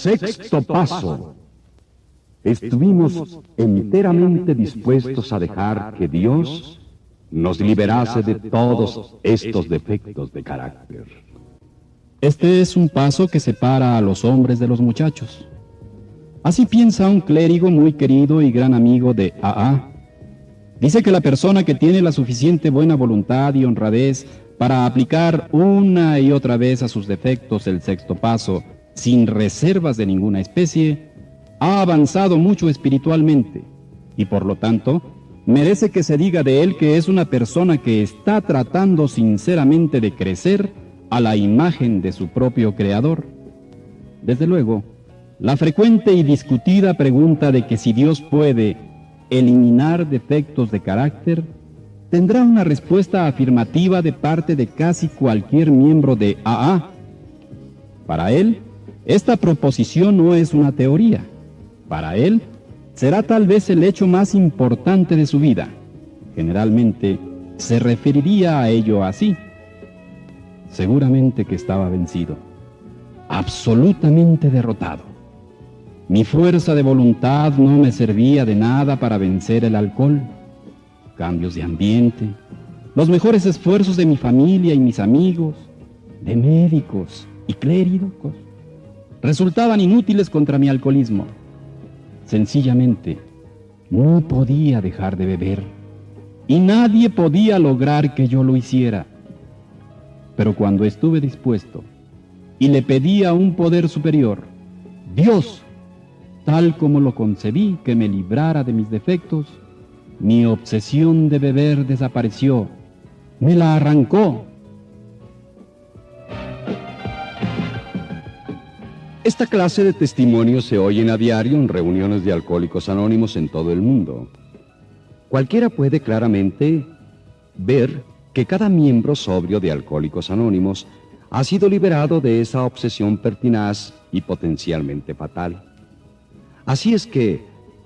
Sexto paso. Estuvimos enteramente dispuestos a dejar que Dios nos liberase de todos estos defectos de carácter. Este es un paso que separa a los hombres de los muchachos. Así piensa un clérigo muy querido y gran amigo de AA. Dice que la persona que tiene la suficiente buena voluntad y honradez para aplicar una y otra vez a sus defectos el sexto paso, sin reservas de ninguna especie, ha avanzado mucho espiritualmente y por lo tanto merece que se diga de él que es una persona que está tratando sinceramente de crecer a la imagen de su propio creador. Desde luego, la frecuente y discutida pregunta de que si Dios puede eliminar defectos de carácter tendrá una respuesta afirmativa de parte de casi cualquier miembro de AA. Para él, esta proposición no es una teoría. Para él, será tal vez el hecho más importante de su vida. Generalmente, se referiría a ello así. Seguramente que estaba vencido, absolutamente derrotado. Mi fuerza de voluntad no me servía de nada para vencer el alcohol, cambios de ambiente, los mejores esfuerzos de mi familia y mis amigos, de médicos y clérigos, resultaban inútiles contra mi alcoholismo. Sencillamente, no podía dejar de beber y nadie podía lograr que yo lo hiciera. Pero cuando estuve dispuesto y le pedí a un poder superior, Dios, tal como lo concebí, que me librara de mis defectos, mi obsesión de beber desapareció, me la arrancó. Esta clase de testimonios se oyen a diario en reuniones de alcohólicos anónimos en todo el mundo. Cualquiera puede claramente ver que cada miembro sobrio de Alcohólicos Anónimos ha sido liberado de esa obsesión pertinaz y potencialmente fatal. Así es que,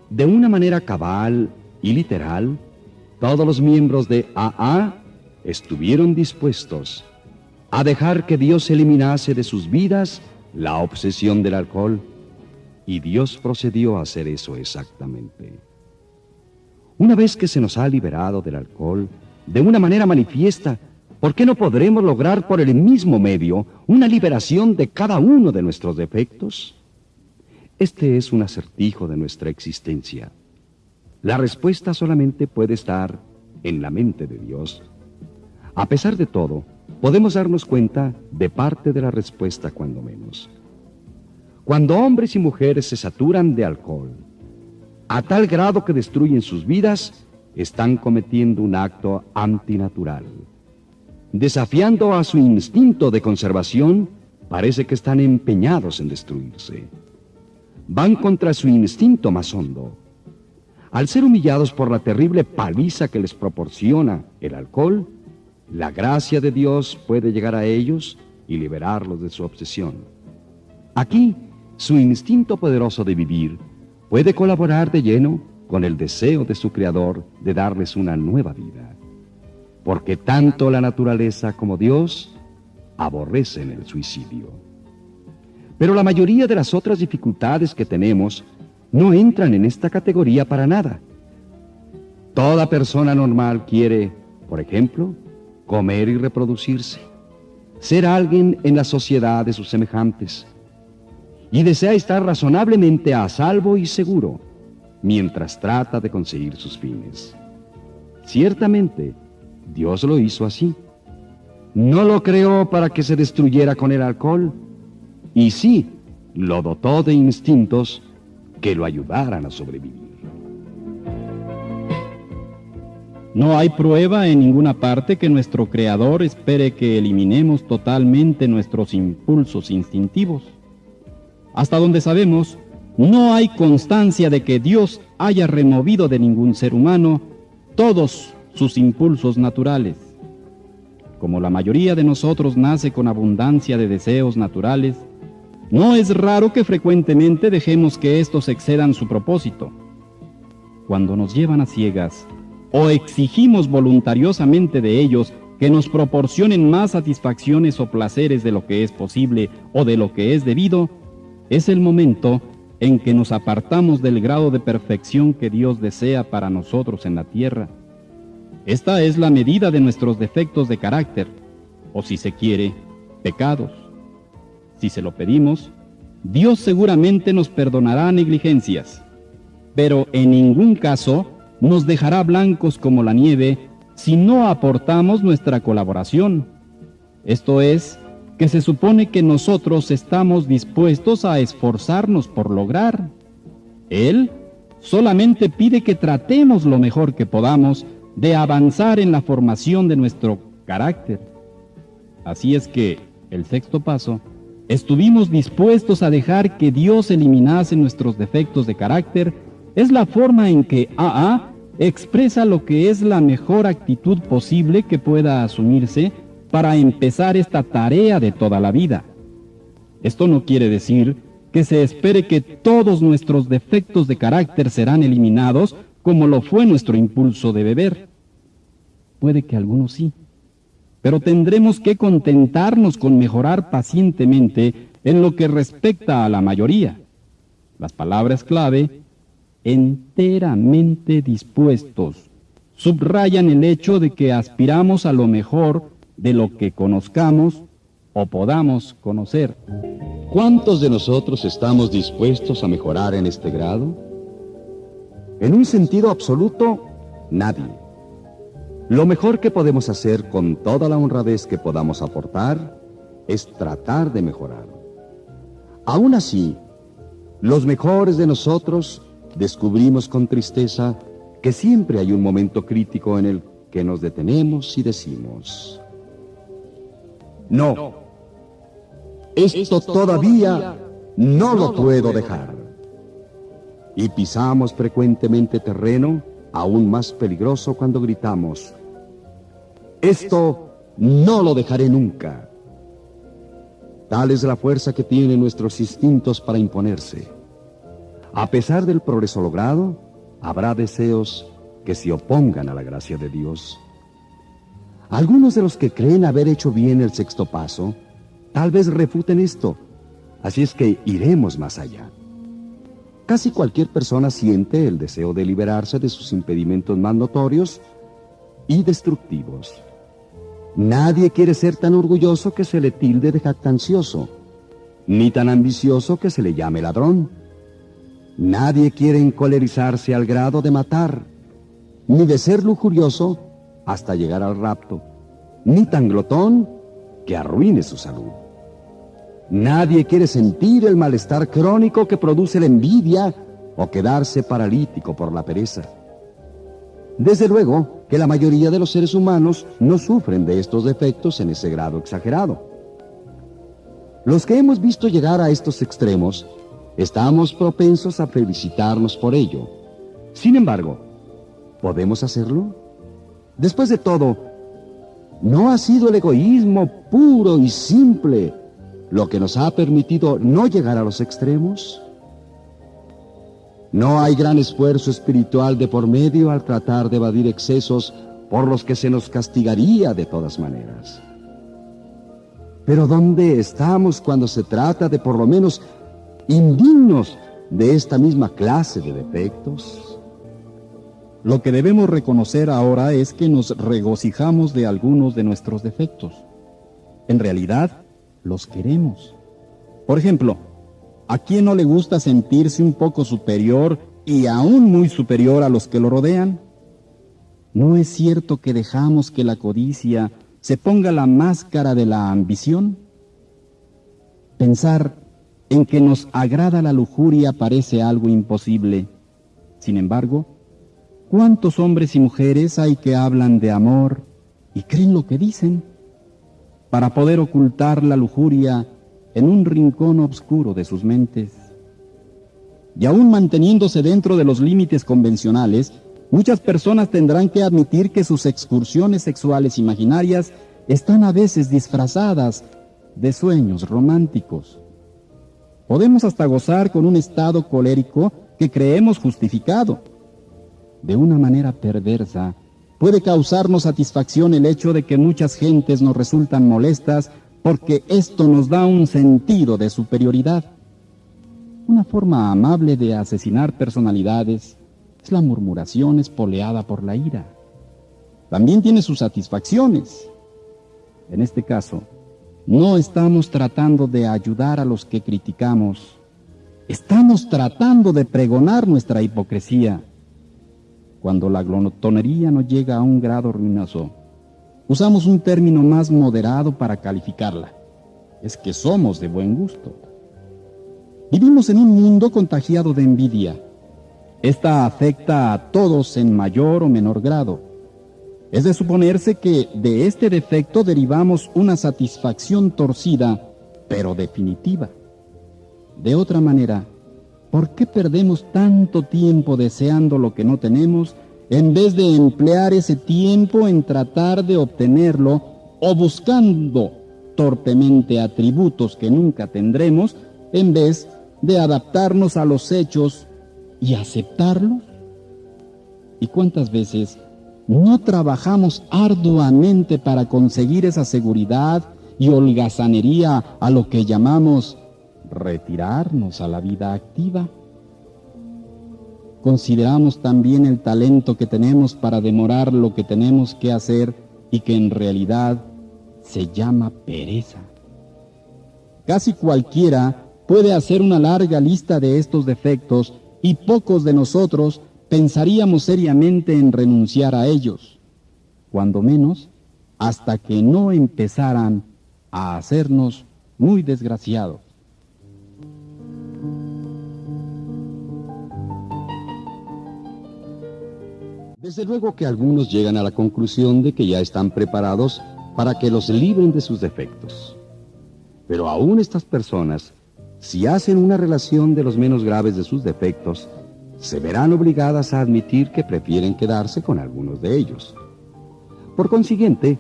de una manera cabal y literal, todos los miembros de AA estuvieron dispuestos a dejar que Dios eliminase de sus vidas la obsesión del alcohol, y Dios procedió a hacer eso exactamente. Una vez que se nos ha liberado del alcohol de una manera manifiesta, ¿por qué no podremos lograr por el mismo medio una liberación de cada uno de nuestros defectos? Este es un acertijo de nuestra existencia. La respuesta solamente puede estar en la mente de Dios. A pesar de todo, podemos darnos cuenta de parte de la respuesta cuando menos. Cuando hombres y mujeres se saturan de alcohol, a tal grado que destruyen sus vidas, están cometiendo un acto antinatural. Desafiando a su instinto de conservación, parece que están empeñados en destruirse van contra su instinto más hondo. Al ser humillados por la terrible paliza que les proporciona el alcohol, la gracia de Dios puede llegar a ellos y liberarlos de su obsesión. Aquí, su instinto poderoso de vivir puede colaborar de lleno con el deseo de su Creador de darles una nueva vida. Porque tanto la naturaleza como Dios aborrecen el suicidio. Pero la mayoría de las otras dificultades que tenemos no entran en esta categoría para nada. Toda persona normal quiere, por ejemplo, comer y reproducirse, ser alguien en la sociedad de sus semejantes, y desea estar razonablemente a salvo y seguro mientras trata de conseguir sus fines. Ciertamente, Dios lo hizo así. No lo creó para que se destruyera con el alcohol, y sí, lo dotó de instintos que lo ayudaran a sobrevivir. No hay prueba en ninguna parte que nuestro Creador espere que eliminemos totalmente nuestros impulsos instintivos. Hasta donde sabemos, no hay constancia de que Dios haya removido de ningún ser humano todos sus impulsos naturales. Como la mayoría de nosotros nace con abundancia de deseos naturales, no es raro que frecuentemente dejemos que estos excedan su propósito. Cuando nos llevan a ciegas o exigimos voluntariosamente de ellos que nos proporcionen más satisfacciones o placeres de lo que es posible o de lo que es debido, es el momento en que nos apartamos del grado de perfección que Dios desea para nosotros en la tierra. Esta es la medida de nuestros defectos de carácter, o si se quiere, pecados. Si se lo pedimos, Dios seguramente nos perdonará negligencias, pero en ningún caso nos dejará blancos como la nieve si no aportamos nuestra colaboración. Esto es, que se supone que nosotros estamos dispuestos a esforzarnos por lograr. Él solamente pide que tratemos lo mejor que podamos de avanzar en la formación de nuestro carácter. Así es que, el sexto paso, estuvimos dispuestos a dejar que Dios eliminase nuestros defectos de carácter, es la forma en que AA expresa lo que es la mejor actitud posible que pueda asumirse para empezar esta tarea de toda la vida. Esto no quiere decir que se espere que todos nuestros defectos de carácter serán eliminados como lo fue nuestro impulso de beber. Puede que algunos sí, pero tendremos que contentarnos con mejorar pacientemente en lo que respecta a la mayoría. Las palabras clave, enteramente dispuestos, subrayan el hecho de que aspiramos a lo mejor de lo que conozcamos o podamos conocer. ¿Cuántos de nosotros estamos dispuestos a mejorar en este grado? En un sentido absoluto, nadie. Lo mejor que podemos hacer con toda la honradez que podamos aportar es tratar de mejorar. Aún así, los mejores de nosotros descubrimos con tristeza que siempre hay un momento crítico en el que nos detenemos y decimos, no. Esto todavía no lo puedo dejar. Y pisamos frecuentemente terreno aún más peligroso cuando gritamos, esto no lo dejaré nunca. Tal es la fuerza que tienen nuestros instintos para imponerse. A pesar del progreso logrado, habrá deseos que se opongan a la gracia de Dios. Algunos de los que creen haber hecho bien el sexto paso, tal vez refuten esto. Así es que iremos más allá. Casi cualquier persona siente el deseo de liberarse de sus impedimentos más notorios y destructivos. Nadie quiere ser tan orgulloso que se le tilde de jactancioso, ni tan ambicioso que se le llame ladrón. Nadie quiere encolerizarse al grado de matar, ni de ser lujurioso hasta llegar al rapto, ni tan glotón que arruine su salud. Nadie quiere sentir el malestar crónico que produce la envidia o quedarse paralítico por la pereza. Desde luego que la mayoría de los seres humanos no sufren de estos defectos en ese grado exagerado. Los que hemos visto llegar a estos extremos, estamos propensos a felicitarnos por ello. Sin embargo, ¿podemos hacerlo? Después de todo, ¿no ha sido el egoísmo puro y simple lo que nos ha permitido no llegar a los extremos? No hay gran esfuerzo espiritual de por medio al tratar de evadir excesos por los que se nos castigaría de todas maneras. Pero ¿dónde estamos cuando se trata de por lo menos indignos de esta misma clase de defectos? Lo que debemos reconocer ahora es que nos regocijamos de algunos de nuestros defectos. En realidad, los queremos. Por ejemplo, ¿a quién no le gusta sentirse un poco superior y aún muy superior a los que lo rodean? ¿No es cierto que dejamos que la codicia se ponga la máscara de la ambición? Pensar en que nos agrada la lujuria parece algo imposible. Sin embargo, ¿Cuántos hombres y mujeres hay que hablan de amor y creen lo que dicen? Para poder ocultar la lujuria en un rincón oscuro de sus mentes. Y aún manteniéndose dentro de los límites convencionales, muchas personas tendrán que admitir que sus excursiones sexuales imaginarias están a veces disfrazadas de sueños románticos. Podemos hasta gozar con un estado colérico que creemos justificado de una manera perversa, puede causarnos satisfacción el hecho de que muchas gentes nos resultan molestas porque esto nos da un sentido de superioridad. Una forma amable de asesinar personalidades es la murmuración espoleada por la ira. También tiene sus satisfacciones. En este caso, no estamos tratando de ayudar a los que criticamos. Estamos tratando de pregonar nuestra hipocresía. Cuando la glotonería no llega a un grado ruinoso, usamos un término más moderado para calificarla. Es que somos de buen gusto. Vivimos en un mundo contagiado de envidia. Esta afecta a todos en mayor o menor grado. Es de suponerse que de este defecto derivamos una satisfacción torcida, pero definitiva. De otra manera, ¿por qué perdemos tanto tiempo deseando lo que no tenemos en vez de emplear ese tiempo en tratar de obtenerlo o buscando torpemente atributos que nunca tendremos en vez de adaptarnos a los hechos y aceptarlos? ¿Y cuántas veces no trabajamos arduamente para conseguir esa seguridad y holgazanería a lo que llamamos retirarnos a la vida activa? Consideramos también el talento que tenemos para demorar lo que tenemos que hacer y que en realidad se llama pereza. Casi cualquiera puede hacer una larga lista de estos defectos y pocos de nosotros pensaríamos seriamente en renunciar a ellos, cuando menos hasta que no empezaran a hacernos muy desgraciados. Desde luego que algunos llegan a la conclusión de que ya están preparados para que los libren de sus defectos. Pero aún estas personas si hacen una relación de los menos graves de sus defectos, se verán obligadas a admitir que prefieren quedarse con algunos de ellos. Por consiguiente,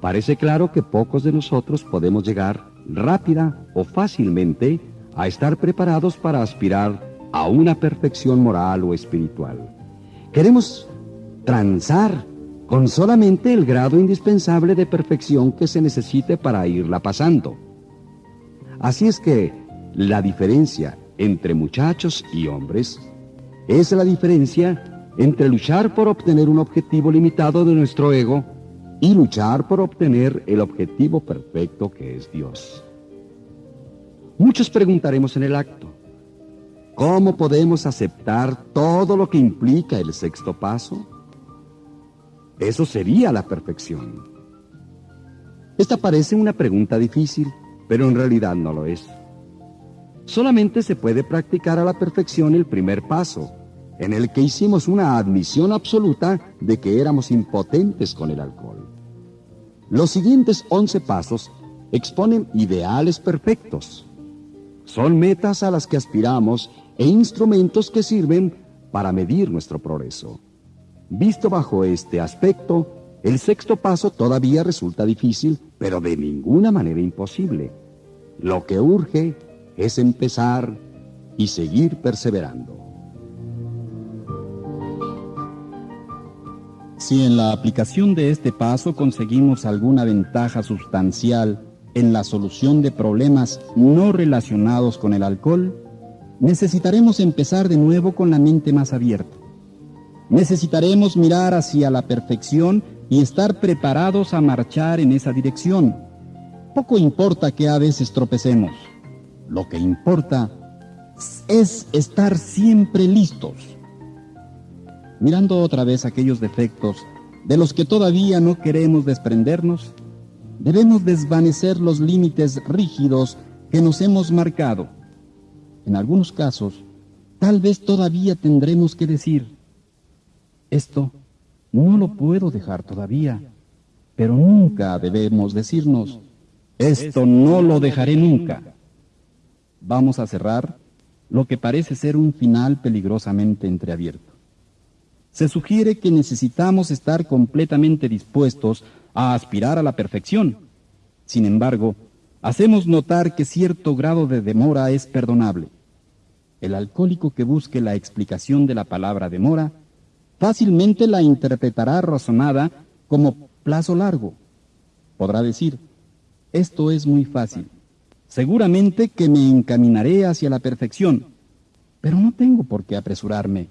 parece claro que pocos de nosotros podemos llegar rápida o fácilmente a estar preparados para aspirar a una perfección moral o espiritual. Queremos transar con solamente el grado indispensable de perfección que se necesite para irla pasando. Así es que la diferencia entre muchachos y hombres es la diferencia entre luchar por obtener un objetivo limitado de nuestro ego y luchar por obtener el objetivo perfecto que es Dios. Muchos preguntaremos en el acto, ¿cómo podemos aceptar todo lo que implica el sexto paso? Eso sería la perfección. Esta parece una pregunta difícil, pero en realidad no lo es. Solamente se puede practicar a la perfección el primer paso, en el que hicimos una admisión absoluta de que éramos impotentes con el alcohol. Los siguientes once pasos exponen ideales perfectos. Son metas a las que aspiramos e instrumentos que sirven para medir nuestro progreso. Visto bajo este aspecto, el sexto paso todavía resulta difícil, pero de ninguna manera imposible. Lo que urge es empezar y seguir perseverando. Si en la aplicación de este paso conseguimos alguna ventaja sustancial en la solución de problemas no relacionados con el alcohol, necesitaremos empezar de nuevo con la mente más abierta. Necesitaremos mirar hacia la perfección y estar preparados a marchar en esa dirección. Poco importa que a veces tropecemos. Lo que importa es estar siempre listos. Mirando otra vez aquellos defectos de los que todavía no queremos desprendernos, debemos desvanecer los límites rígidos que nos hemos marcado. En algunos casos, tal vez todavía tendremos que decir, esto no lo puedo dejar todavía, pero nunca debemos decirnos, esto no lo dejaré nunca vamos a cerrar lo que parece ser un final peligrosamente entreabierto. Se sugiere que necesitamos estar completamente dispuestos a aspirar a la perfección. Sin embargo, hacemos notar que cierto grado de demora es perdonable. El alcohólico que busque la explicación de la palabra demora fácilmente la interpretará razonada como plazo largo. Podrá decir, esto es muy fácil. Seguramente que me encaminaré hacia la perfección, Pero no tengo por qué apresurarme.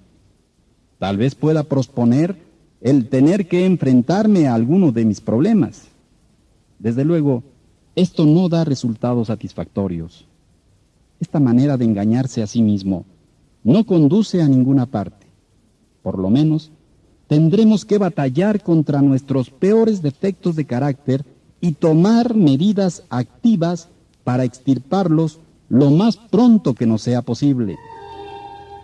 Tal vez pueda posponer el tener que enfrentarme a alguno de mis problemas. Desde luego, esto no da resultados satisfactorios. Esta manera de engañarse a sí mismo no conduce a ninguna parte. Por lo menos, tendremos que batallar contra nuestros peores defectos de carácter y tomar medidas activas para extirparlos lo más pronto que nos sea posible.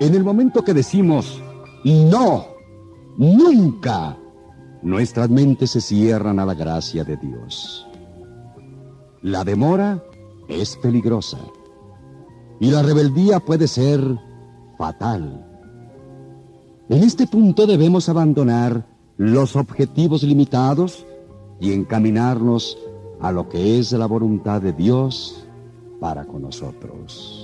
En el momento que decimos no, nunca, nuestras mentes se cierran a la gracia de Dios. La demora es peligrosa y la rebeldía puede ser fatal. En este punto debemos abandonar los objetivos limitados y encaminarnos a lo que es la voluntad de Dios para con nosotros.